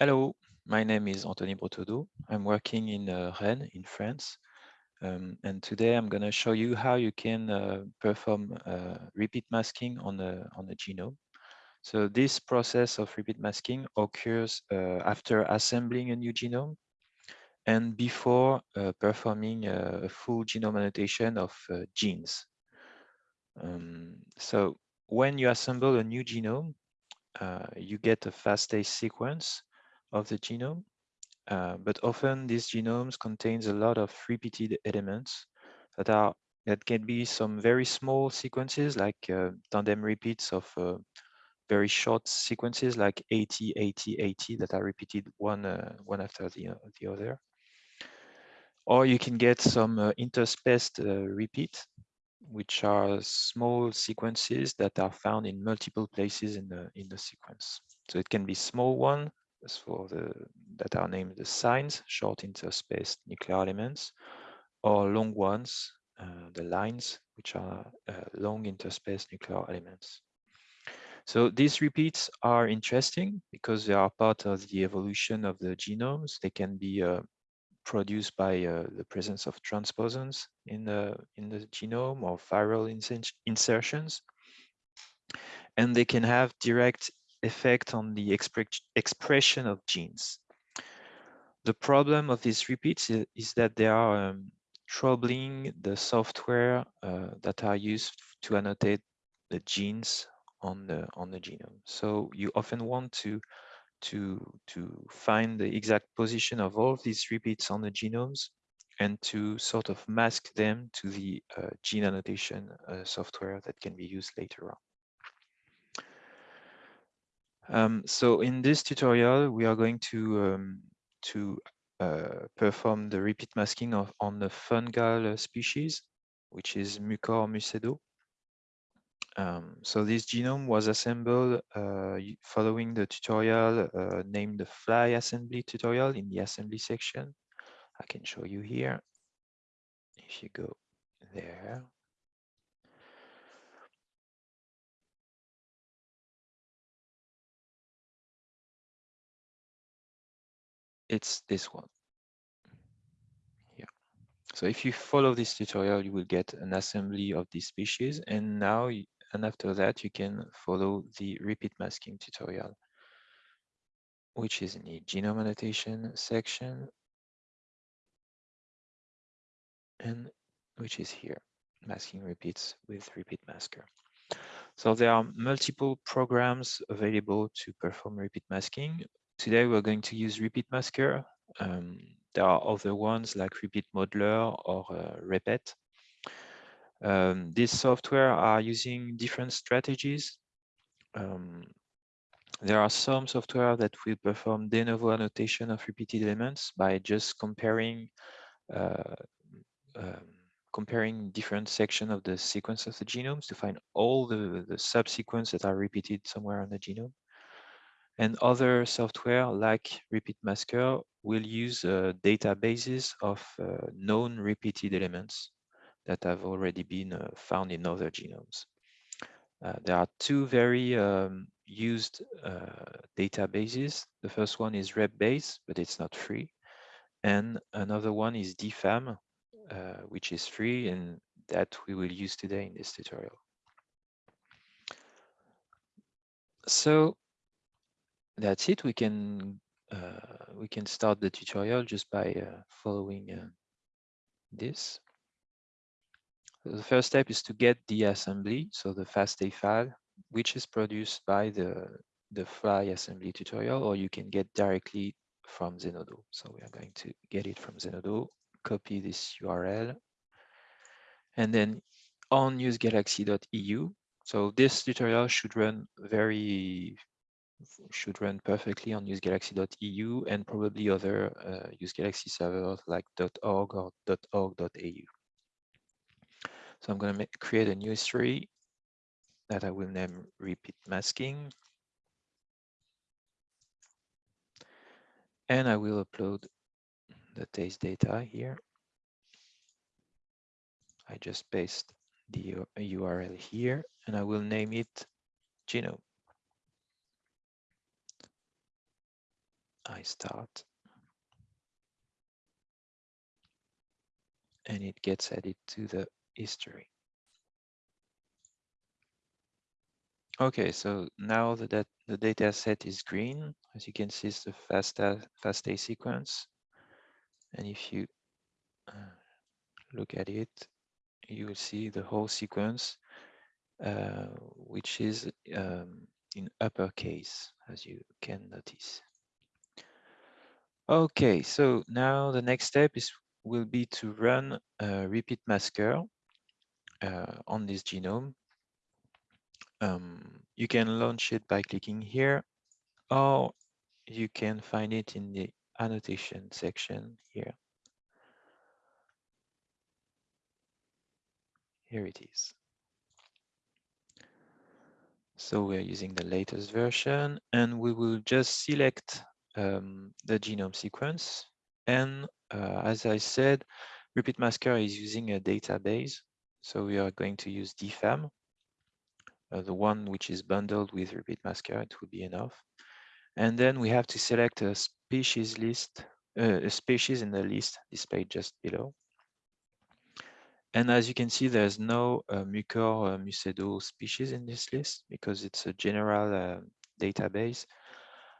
Hello, my name is Anthony Bretaudeau. I'm working in uh, Rennes in France. Um, and today I'm going to show you how you can uh, perform uh, repeat masking on a, on a genome. So this process of repeat masking occurs uh, after assembling a new genome and before uh, performing a full genome annotation of uh, genes. Um, so when you assemble a new genome, uh, you get a FASTA sequence of the genome, uh, but often these genomes contains a lot of repeated elements that are that can be some very small sequences like uh, tandem repeats of uh, very short sequences like 80, 80, 80 that are repeated one uh, one after the, uh, the other. Or you can get some uh, interspaced repeat which are small sequences that are found in multiple places in the in the sequence. So it can be small one as for the that are named the SINEs, short interspaced nuclear elements, or long ones, uh, the LINEs, which are uh, long interspaced nuclear elements. So these repeats are interesting because they are part of the evolution of the genomes. They can be uh, produced by uh, the presence of transposons in the in the genome or viral insertions and they can have direct effect on the expression of genes the problem of these repeats is, is that they are um, troubling the software uh, that are used to annotate the genes on the on the genome so you often want to to, to find the exact position of all of these repeats on the genomes and to sort of mask them to the uh, gene annotation uh, software that can be used later on. Um, so in this tutorial, we are going to, um, to uh, perform the repeat masking of, on the fungal species, which is Mucor mucedo. Um, so this genome was assembled uh, following the tutorial uh, named the fly assembly tutorial in the assembly section. I can show you here. If you go there. It's this one. Here. So if you follow this tutorial, you will get an assembly of this species. And now and after that, you can follow the repeat masking tutorial, which is in the genome annotation section and which is here, masking repeats with repeat masker. So there are multiple programs available to perform repeat masking. Today we're going to use repeat masker. Um, there are other ones like repeat modeler or uh, repet um, these software are using different strategies. Um, there are some software that will perform de novo annotation of repeated elements by just comparing uh, um, comparing different sections of the sequence of the genomes to find all the, the subsequence that are repeated somewhere on the genome. And other software like Repeat Masker will use uh, databases of uh, known repeated elements that have already been uh, found in other genomes. Uh, there are two very um, used uh, databases. The first one is RepBase, but it's not free. And another one is DFAM, which is free and that we will use today in this tutorial. So that's it. We can uh, we can start the tutorial just by uh, following uh, this. The first step is to get the assembly, so the FASTA file, which is produced by the, the fly assembly tutorial, or you can get directly from Zenodo. So we are going to get it from Zenodo, copy this URL, and then on usegalaxy.eu. So this tutorial should run very should run perfectly on usegalaxy.eu and probably other uh, usegalaxy servers like .org or .org.au. So I'm going to create a new history that I will name repeat masking. And I will upload the taste data here. I just paste the URL here and I will name it genome. I start. And it gets added to the history. Okay, so now the, that the data set is green. As you can see, it's the FASTA, FASTA sequence. And if you uh, look at it, you will see the whole sequence, uh, which is um, in uppercase, as you can notice. Okay, so now the next step is will be to run a repeat masker uh, on this genome um, you can launch it by clicking here, or you can find it in the annotation section here. Here it is. So we're using the latest version and we will just select um, the genome sequence. And uh, as I said, Repeat Masker is using a database. So we are going to use DFAM uh, the one which is bundled with repeat masker, it will be enough. And then we have to select a species list, uh, a species in the list displayed just below. And as you can see, there's no uh, Mucor uh, Mucedo species in this list because it's a general uh, database.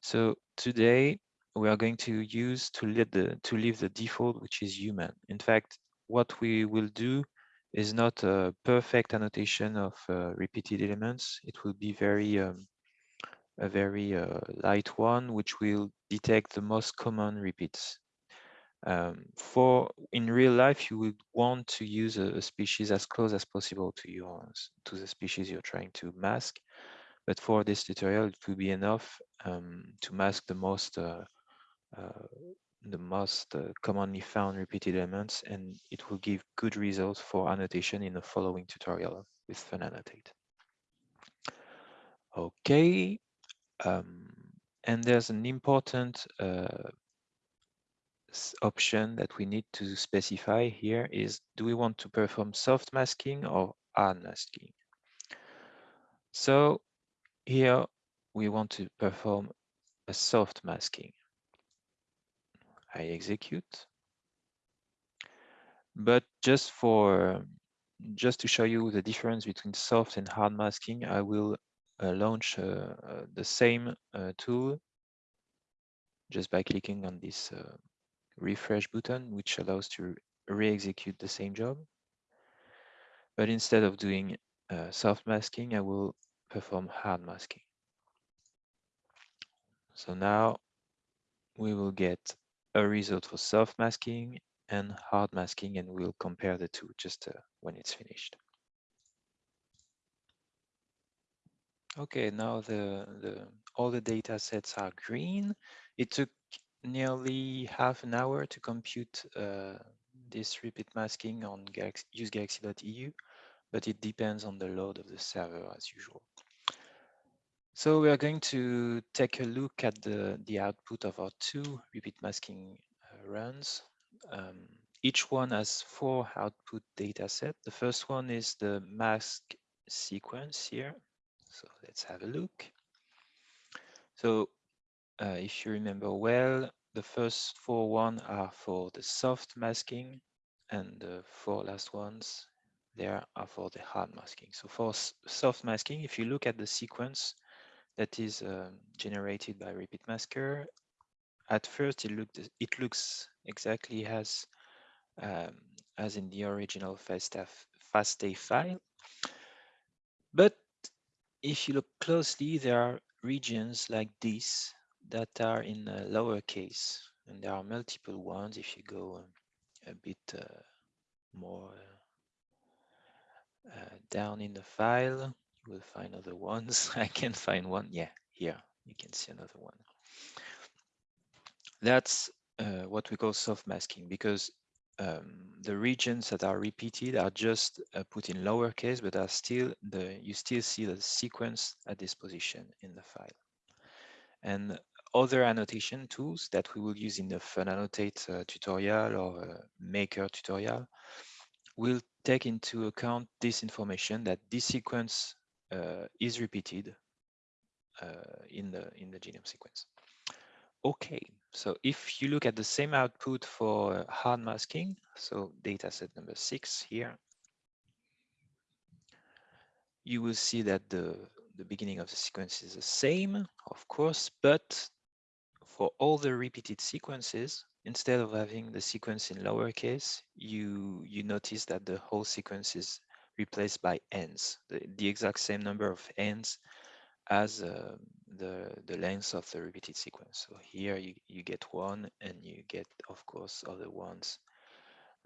So today we are going to use to leave the to leave the default, which is human. In fact, what we will do is not a perfect annotation of uh, repeated elements. It will be very um, a very uh, light one, which will detect the most common repeats. Um, for in real life, you would want to use a, a, species as close as possible to your to the species you're trying to mask. But for this tutorial, it will be enough um, to mask the most uh, uh the most uh, commonly found repeated elements and it will give good results for annotation in the following tutorial with FunAnnotate. Okay, um, and there's an important uh, option that we need to specify here is do we want to perform soft masking or hard masking? So here we want to perform a soft masking. I execute. But just for just to show you the difference between soft and hard masking, I will uh, launch uh, uh, the same uh, tool just by clicking on this uh, refresh button, which allows to re-execute the same job. But instead of doing uh, soft masking, I will perform hard masking. So now we will get a result for soft masking and hard masking, and we'll compare the two just uh, when it's finished. Okay, now the, the all the data sets are green. It took nearly half an hour to compute uh, this repeat masking on Galaxy, usegalaxy.eu, but it depends on the load of the server as usual. So we are going to take a look at the, the output of our two repeat masking uh, runs. Um, each one has four output data set. The first one is the mask sequence here. So let's have a look. So uh, if you remember well, the first four one are for the soft masking and the four last ones there are for the hard masking. So for soft masking, if you look at the sequence, that is um, generated by repeat masker. At first, it looked it looks exactly as um, as in the original FASTA, FASTA file. But if you look closely, there are regions like this that are in lowercase, and there are multiple ones. If you go a bit uh, more uh, down in the file, you will find other ones. I can find one. Yeah, here you can see another one. That's uh, what we call soft masking because um, the regions that are repeated are just uh, put in lowercase, but are still the you still see the sequence at this position in the file. And other annotation tools that we will use in the FunAnnotate uh, tutorial or uh, Maker tutorial will take into account this information that this sequence uh, is repeated uh, in the in the genome sequence. Okay, so if you look at the same output for hard masking, so data set number six here, you will see that the, the beginning of the sequence is the same, of course, but for all the repeated sequences, instead of having the sequence in lowercase, you, you notice that the whole sequence is replaced by Ns, the, the exact same number of Ns as uh, the, the length of the repeated sequence. So here you, you get one and you get, of course, other ones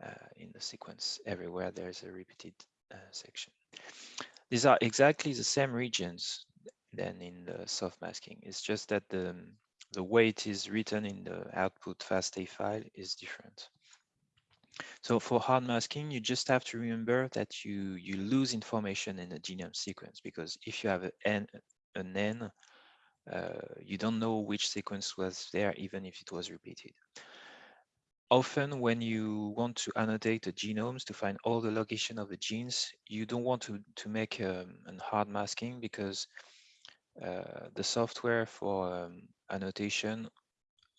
uh, in the sequence. Everywhere there's a repeated uh, section. These are exactly the same regions than in the soft masking. It's just that the, the way it is written in the output FASTA file is different. So for hard masking, you just have to remember that you, you lose information in the genome sequence because if you have an N, an N uh, you don't know which sequence was there, even if it was repeated. Often when you want to annotate the genomes to find all the location of the genes, you don't want to, to make um, a hard masking because the software for um, annotation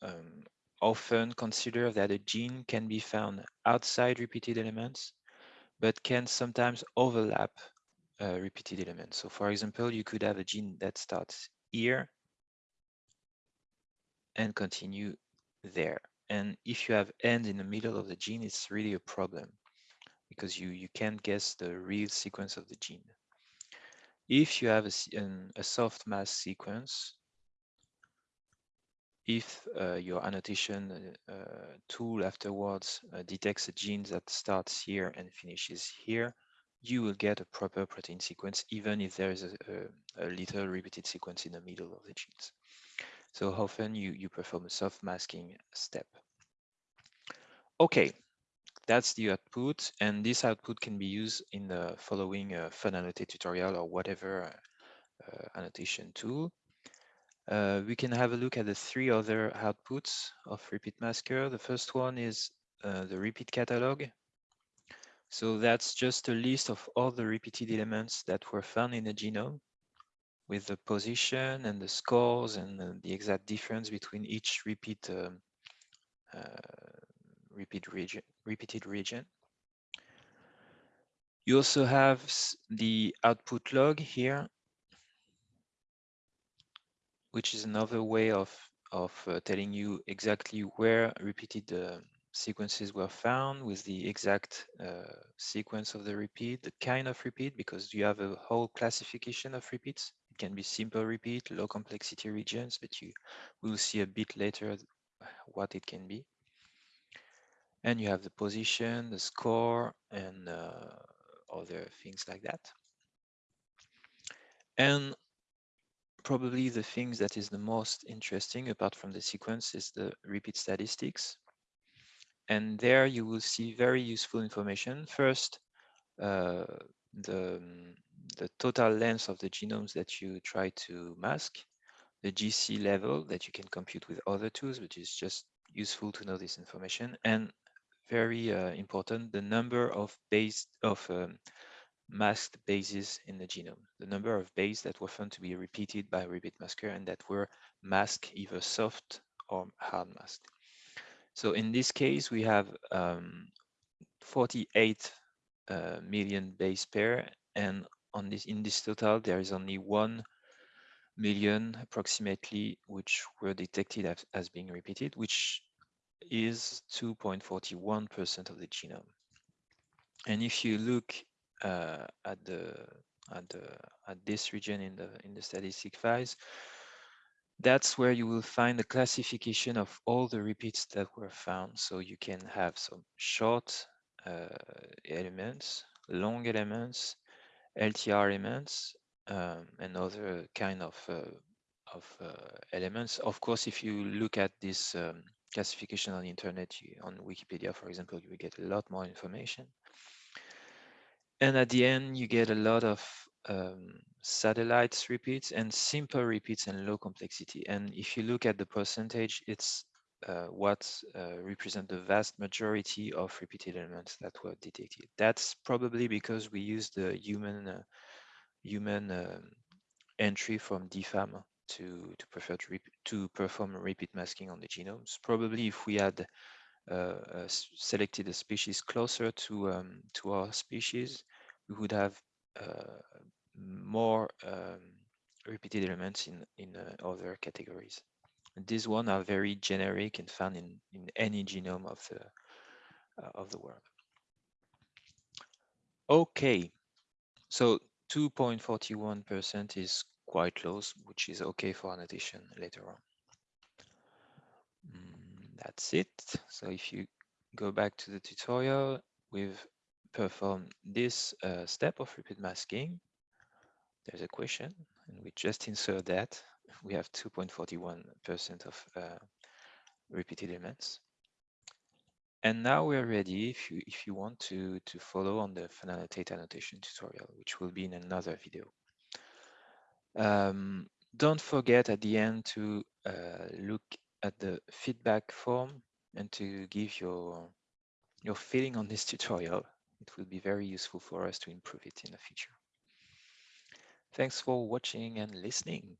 um, often consider that a gene can be found outside repeated elements, but can sometimes overlap uh, repeated elements. So for example, you could have a gene that starts here and continue there. And if you have end in the middle of the gene, it's really a problem because you, you can't guess the real sequence of the gene. If you have a, an, a soft mask sequence, if uh, your annotation uh, tool afterwards uh, detects a gene that starts here and finishes here, you will get a proper protein sequence, even if there is a, a, a little repeated sequence in the middle of the genes. So often you, you perform a soft masking step. Okay, that's the output, and this output can be used in the following uh, FunAnnotate tutorial or whatever uh, annotation tool. Uh, we can have a look at the three other outputs of repeat masker. The first one is uh, the repeat catalog. So that's just a list of all the repeated elements that were found in the genome with the position and the scores and uh, the exact difference between each repeat um, uh, repeat region, repeated region. You also have the output log here, which is another way of of uh, telling you exactly where repeated uh, sequences were found with the exact uh, sequence of the repeat, the kind of repeat, because you have a whole classification of repeats. It can be simple repeat, low complexity regions, but you will see a bit later what it can be. And you have the position, the score, and uh, other things like that. And probably the things that is the most interesting apart from the sequence is the repeat statistics. And there you will see very useful information. First, uh, the, the total length of the genomes that you try to mask, the GC level that you can compute with other tools, which is just useful to know this information, and very uh, important, the number of base of um, masked bases in the genome, the number of bases that were found to be repeated by repeat masker and that were masked either soft or hard masked. So in this case, we have um, 48 uh, million base pair, and on this in this total, there is only one million approximately which were detected as, as being repeated, which is 2.41% of the genome. And if you look uh, at the at the at this region in the in the statistic files, that's where you will find the classification of all the repeats that were found. So you can have some short uh, elements, long elements, LTR elements, um, and other kind of uh, of uh, elements. Of course, if you look at this um, classification on the internet, you, on Wikipedia, for example, you will get a lot more information. And at the end, you get a lot of um, satellites repeats and simple repeats and low complexity. And if you look at the percentage, it's uh, what uh, represent the vast majority of repeated elements that were detected. That's probably because we use the human uh, human um, entry from DFAM to to to, perform repeat masking on the genomes. Probably if we had uh, selected a species closer to um, to our species, we would have uh, more um, repeated elements in in uh, other categories. These one are very generic and found in in any genome of the uh, of the world. Okay, so 2.41% is quite close, which is okay for annotation later on. Mm, that's it. So if you go back to the tutorial, we've performed this uh, step of repeat masking. There's a question, and we just insert that. We have 2.41% of uh, repeated elements. And now we're ready if you if you want to to follow on the finite annotation tutorial, which will be in another video. Um, don't forget at the end to uh, look at the feedback form and to give your your feeling on this tutorial. It will be very useful for us to improve it in the future. Thanks for watching and listening.